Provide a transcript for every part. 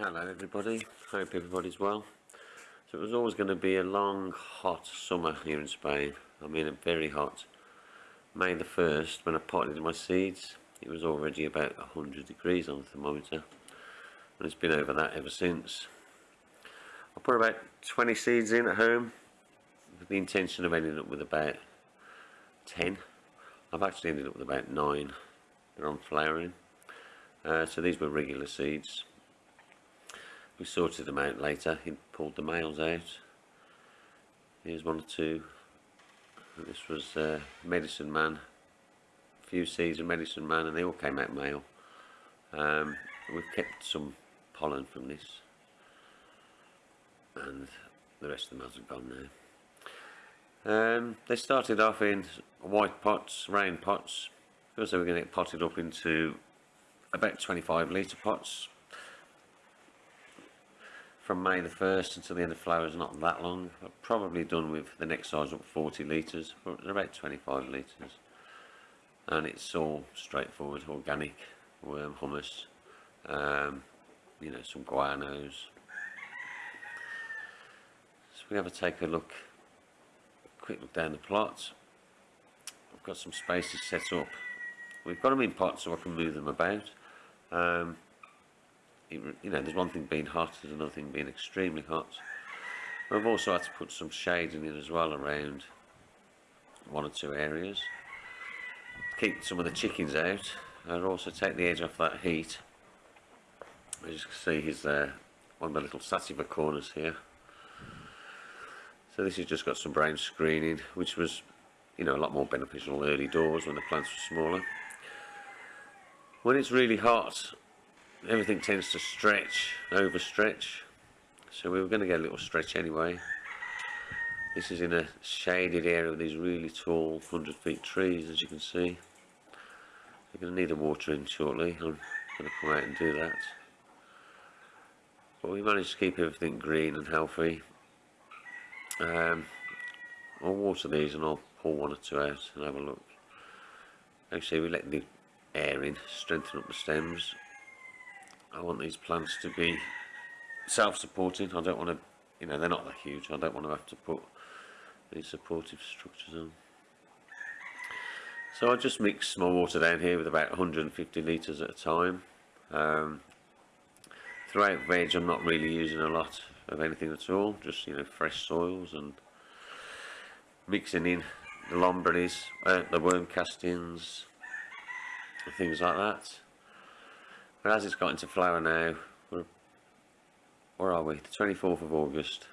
Hello everybody, hope everybody's well. So it was always going to be a long hot summer here in Spain. I mean very hot. May the 1st when I potted my seeds it was already about 100 degrees on the thermometer and it's been over that ever since. I put about 20 seeds in at home with the intention of ending up with about 10. I've actually ended up with about 9. They're on flowering. Uh, so these were regular seeds we sorted them out later. He pulled the males out. Here's one or two. This was uh, medicine man. A few seeds of medicine man and they all came out male. Um, we've kept some pollen from this. And the rest of the males have gone now. Um, they started off in white pots, round pots. Because they were going to get potted up into about 25 litre pots from May the 1st until the end of flowers not that long. I've probably done with the next size up 40 litres but they're about 25 litres. And it's all straightforward organic worm humus, um, you know some guanos. So we have a take a look quick look down the plot. I've got some spaces set up. We've got them in pots so I can move them about. Um, you know, there's one thing being hot, there's another thing being extremely hot. We've also had to put some shading in it as well around one or two areas. Keep some of the chickens out and also take the edge off that heat. As you can see, he's there, uh, one of the little sativa corners here. So this has just got some brown screening, which was, you know, a lot more beneficial early doors when the plants were smaller. When it's really hot, everything tends to stretch, overstretch. So we were going to get a little stretch anyway. This is in a shaded area with these really tall 100 feet trees as you can see. We're going to need a watering shortly. I'm going to come out and do that. But we managed to keep everything green and healthy. Um, I'll water these and I'll pull one or two out and have a look. Actually we let the air in, strengthen up the stems I want these plants to be self-supporting. I don't want to, you know, they're not that huge. I don't want to have to put these supportive structures on. So I just mix my water down here with about 150 litres at a time. Um, throughout veg I'm not really using a lot of anything at all, just you know fresh soils and mixing in the lombardies, uh, the worm castings, things like that. But as it's got into flower now, where are we? The 24th of August.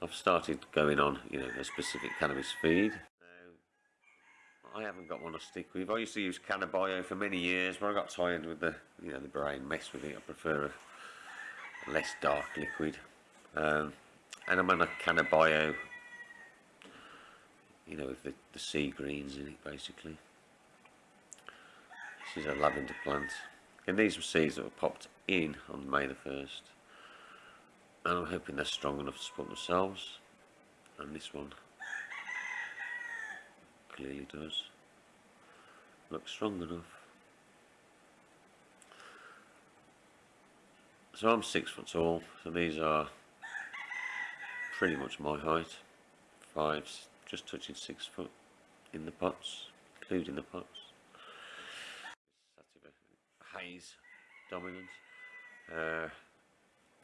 I've started going on, you know, a specific cannabis feed. Now, I haven't got one to stick with. I used to use Cannabio for many years, but I got tired with the, you know, the brain mess with it. I prefer a less dark liquid. Um, and I'm on a Cannabio, you know, with the, the sea greens in it, basically. Is a lavender plant. And these were seeds that were popped in on May the 1st. And I'm hoping they're strong enough to support themselves. And this one clearly does. Look strong enough. So I'm six foot tall, so these are pretty much my height. Five, just touching six foot in the pots, including the pots haze dominant. Uh,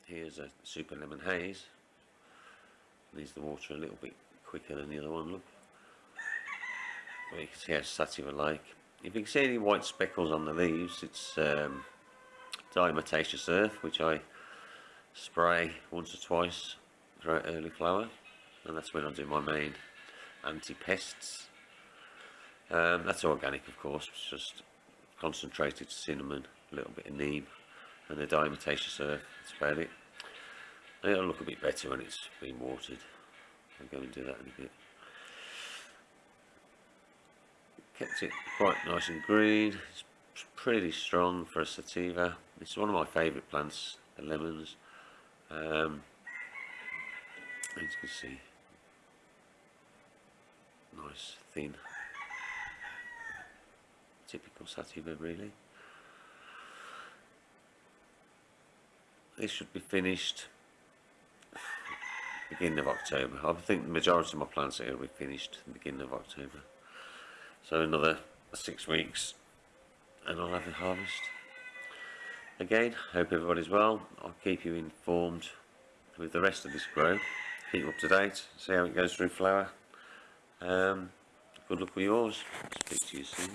here's a super lemon haze. Needs the water a little bit quicker than the other one, look. You can see how sativa like. If you can see any white speckles on the leaves, it's um, diatomaceous earth, which I spray once or twice throughout early flower. And that's when I do my main anti-pests. Um, that's organic, of course, it's just concentrated cinnamon, a little bit of neem, and the diatomaceous earth. That's about it. It'll look a bit better when it's been watered. I'll go and do that in a bit. Kept it quite nice and green. It's pretty strong for a sativa. It's one of my favourite plants, the lemons. Um, as you can see, nice, thin typical sativa really this should be finished beginning of October. I think the majority of my plants here will be finished beginning of October. So another six weeks and I'll have a harvest. Again, hope everybody's well. I'll keep you informed with the rest of this grow. Keep up to date, see how it goes through flower. Um, good luck with yours. Speak to you soon.